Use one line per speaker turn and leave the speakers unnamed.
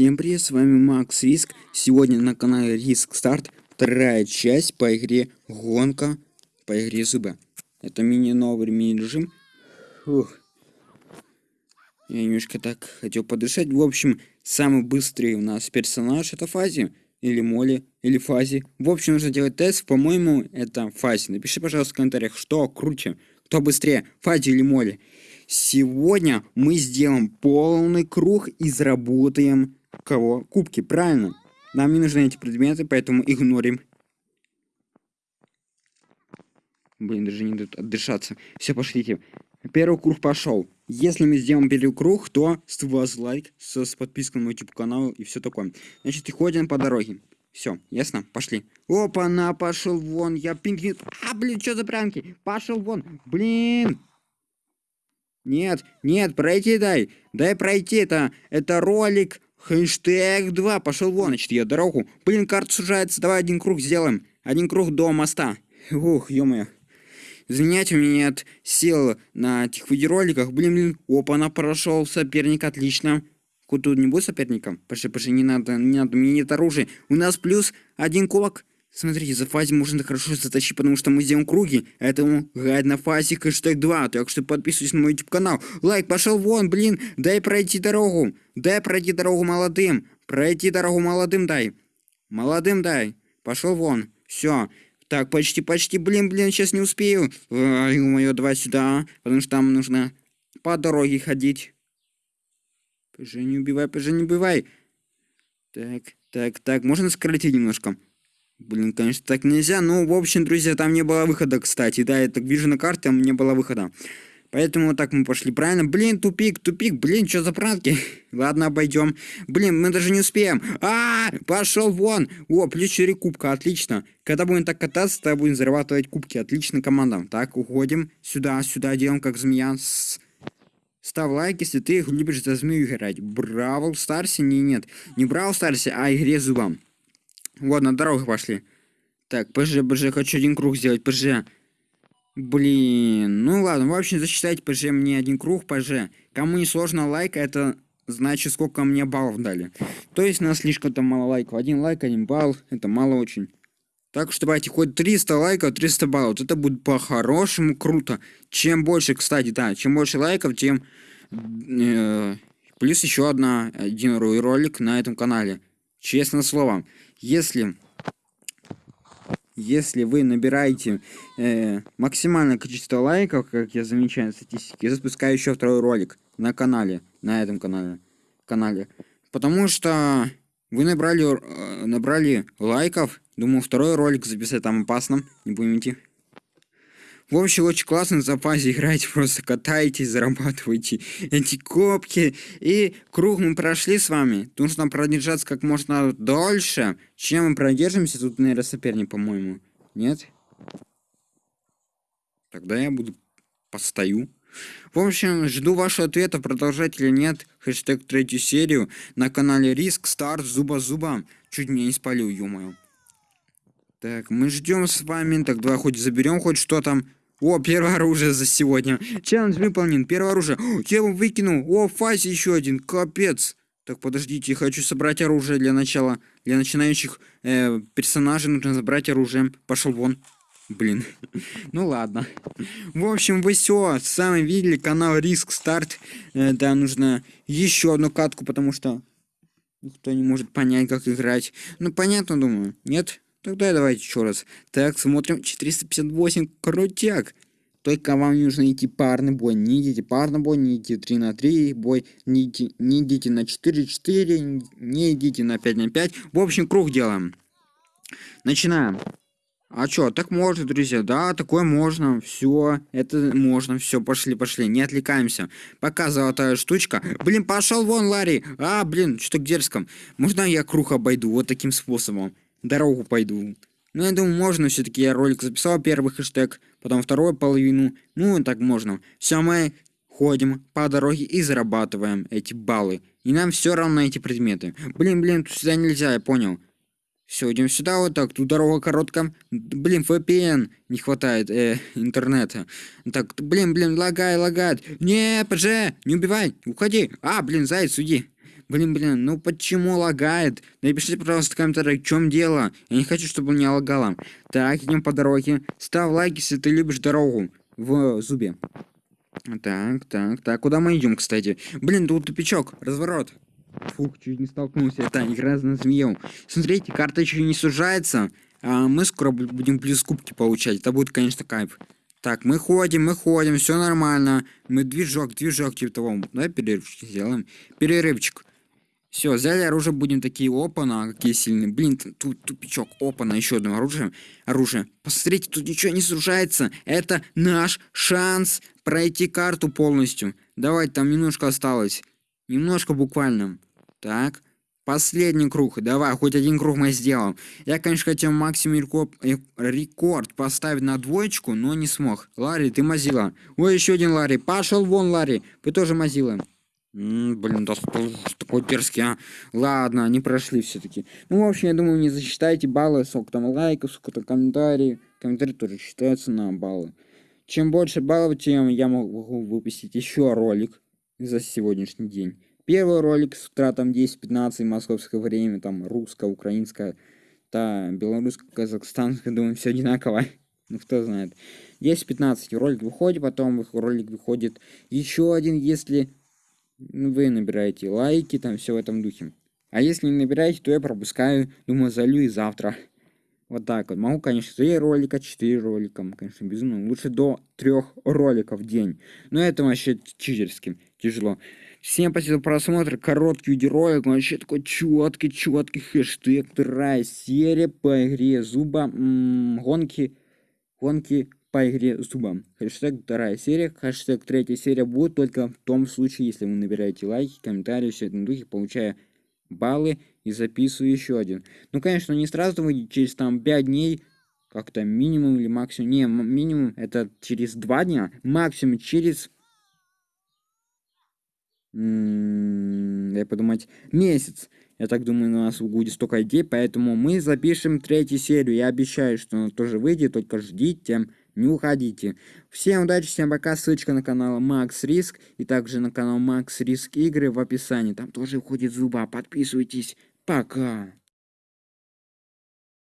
Всем привет, с вами Макс Риск. Сегодня на канале Риск Старт вторая часть по игре Гонка по игре Зуба. Это мини-новый мини-режим. Я немножко так хотел подышать. В общем, самый быстрый у нас персонаж это Фази. Или Моли, или Фази. В общем, нужно делать тест. По-моему, это Фази. Напиши, пожалуйста, в комментариях, что круче. Кто быстрее, Фази или Моли. Сегодня мы сделаем полный круг и заработаем кого? Кубки, правильно? Нам не нужны эти предметы, поэтому игнорим. Блин, даже не дают отдышаться. Все, пошлите. Первый круг пошел. Если мы сделаем первый круг, то с вас лайк, с, с подпиской на мой YouTube канал и все такое. Значит, и ходим по дороге. Все, ясно? Пошли. Опа, на, пошел вон. Я пинг... А, блин, что за пранки? Пошел вон. Блин. Нет, нет, пройти дай. Дай пройти, это, это ролик. Хэштег 2, пошел вон, значит, я дорогу. Блин, карта сужается, давай один круг сделаем. Один круг до моста. Ух, ё-моё. Извиняйте, у меня нет сил на этих видеороликах. Блин, блин, опа, она прошел соперник, отлично. Куда не будет соперником? Пошли, пошли, не надо, не надо, мне нет оружия. У нас плюс один кулак. Смотрите, за фазе можно хорошо затащить, потому что мы сделаем круги. Поэтому гайд на фазе хэштег 2. Так что подписывайтесь на мой YouTube канал. Лайк, пошел вон, блин. Дай пройти дорогу. Дай пройти дорогу молодым. Пройти дорогу молодым дай. Молодым дай. Пошел вон. Все. Так, почти, почти, блин, блин, сейчас не успею. Ой, давай сюда, потому что там нужно по дороге ходить. Пожи, не убивай, пожи, не убивай. Так, так, так, можно сократить немножко? Блин, конечно, так нельзя. Ну, в общем, друзья, там не было выхода, кстати. Да, я так вижу на карте, там не было выхода. Поэтому вот так мы пошли, правильно? Блин, тупик, тупик, блин, что за пранки? Ладно, обойдем. Блин, мы даже не успеем. А, -а, -а пошел вон. О, плюс 4 кубка, отлично. Когда будем так кататься, тогда будем зарабатывать кубки. Отлично, команда. Так, уходим. Сюда, сюда, делаем как змея. Ставь лайк, если ты любишь за змею играть. Бравл Старсе? Не, нет. Не Бравл Старсе, а игре зубам. Вот, на дорогу пошли. Так, ПЖ, ПЖ, хочу один круг сделать, ПЖ. Блин, ну ладно, в общем, засчитайте ПЖ мне один круг, ПЖ. Кому не сложно лайк, это значит, сколько мне баллов дали. То есть, нас слишком-то мало лайков. Один лайк, один балл, это мало очень. Так что давайте хоть 300 лайков, 300 баллов. Это будет по-хорошему круто. Чем больше, кстати, да, чем больше лайков, тем... Э, плюс еще одна, один ролик на этом канале. Честное слово если если вы набираете э, максимальное количество лайков, как я замечаю на статистике, я запускаю еще второй ролик на канале, на этом канале, канале. Потому что вы набрали, э, набрали лайков, думаю, второй ролик записать там опасно, не будем идти. В общем, очень классно в запасе играете, просто катаетесь, зарабатываете эти копки. И круг мы прошли с вами. Нужно продержаться как можно дольше. Чем мы продержимся, тут, наверное, соперник, по-моему. Нет? Тогда я буду постою. В общем, жду вашего ответа, продолжать или нет. Хэштег третью серию на канале Риск Старт Зуба-Зуба. Чуть меня не спалил, ё-моё. Так, мы ждем с вами. Так, давай хоть заберем хоть что там. О, первое оружие за сегодня. Челлендж выполнен. Первое оружие. О, я его выкинул. О, фазе еще один. Капец. Так, подождите, я хочу собрать оружие для начала. Для начинающих э, персонажей нужно забрать оружие. Пошел вон. Блин. ну ладно. В общем, вы все сами видели канал Риск Старт. Э, да, нужно еще одну катку, потому что никто не может понять, как играть. Ну, понятно, думаю. Нет? Тогда давайте еще раз. Так, смотрим. 458. Крутяк. Только вам нужно идти парный бой. Не идите парный бой, не идите 3 на 3 бой, не идите, не идите на 4 4, не идите на 5 на 5. В общем, круг делаем. Начинаем. А чё, так можно, друзья, да, такое можно, все, это можно, все, пошли, пошли, не отвлекаемся. Пока золотая штучка. Блин, пошел вон, Ларри. А, блин, что к дерзком. Можно я круг обойду вот таким способом? Дорогу пойду. Ну, я думаю, можно все-таки. Я ролик записал, первый хэштег, потом вторую половину. Ну, так можно. Все, мы ходим по дороге и зарабатываем эти баллы. И нам все равно эти предметы. Блин, блин, тут сюда нельзя, я понял. Все, идем сюда вот так. Тут дорога короткая. Блин, VPN не хватает э, интернета. Так, блин, блин, лагай, лагает. Не, ПЖ, не убивай, уходи. А, блин, заяц, уйди. Блин, блин, ну почему лагает? Напишите, пожалуйста, в комментариях, в чем дело. Я не хочу, чтобы меня лагало. Так, идем по дороге. Ставь лайк, если ты любишь дорогу в зубе. Так, так, так. Куда мы идем, кстати? Блин, тут тупичок. Разворот. Фух, чуть не столкнулся. Это игра на змею. Смотрите, карта еще не сужается. А мы скоро будем плюс кубки получать. Это будет, конечно, кайф. Так, мы ходим, мы ходим, все нормально. Мы движок, движок, типа того. Давай перерывчик сделаем. Перерывчик. Все, взяли оружие, будем такие, опа-на, какие сильные. Блин, тут тупичок, опа-на, еще одно оружие. Оружие. Посмотрите, тут ничего не сужается. Это наш шанс пройти карту полностью. Давайте, там немножко осталось. Немножко буквально. Так. Последний круг. Давай, хоть один круг мы сделаем. Я, конечно, хотел максимум э, рекорд поставить на двоечку, но не смог. Ларри, ты мазила. Ой, еще один Ларри. Пошел вон, Ларри. Вы тоже мазила. Блин, да такой дерзкий, а. Ладно, они прошли все-таки. Ну, в общем, я думаю, не засчитайте баллы, сколько там лайков, сколько-то комментариев. Комментарии тоже считаются на баллы. Чем больше баллов, тем я могу выпустить еще ролик за сегодняшний день. Первый ролик с утратом 10-15 московское время, там русское, украинское, та белорусское, казахстанское, думаю, все одинаково. ну, кто знает. 10-15 ролик выходит, потом ролик выходит еще один, если вы набираете лайки, там все в этом духе. А если не набираете, то я пропускаю, думаю, залью и завтра. Вот так вот. Могу, конечно, 3 ролика, 4 ролика, конечно, безумно. Лучше до 3 роликов в день. Но это вообще читерски тяжело. Всем спасибо за просмотр. Короткий видеоролик. Вообще такой четкий, четкий хэштег. Вторая серия по игре зуба. М -м, гонки. Гонки по игре зубам. Хэштег вторая серия, хэштег третья серия будет только в том случае, если вы набираете лайки, комментарии, все это на духе, получая баллы и записываю еще один. Ну, конечно, не сразу выйдет, через там 5 дней, как-то минимум или максимум. Не, минимум это через 2 дня, максимум через... я подумать, месяц. Я так думаю, у нас будет столько идей, поэтому мы запишем третью серию. Я обещаю, что она тоже выйдет, только ждите не уходите. Всем удачи, всем пока. Ссылочка на канал Макс Риск и также на канал Макс Риск Игры в описании. Там тоже уходит зуба. Подписывайтесь. Пока.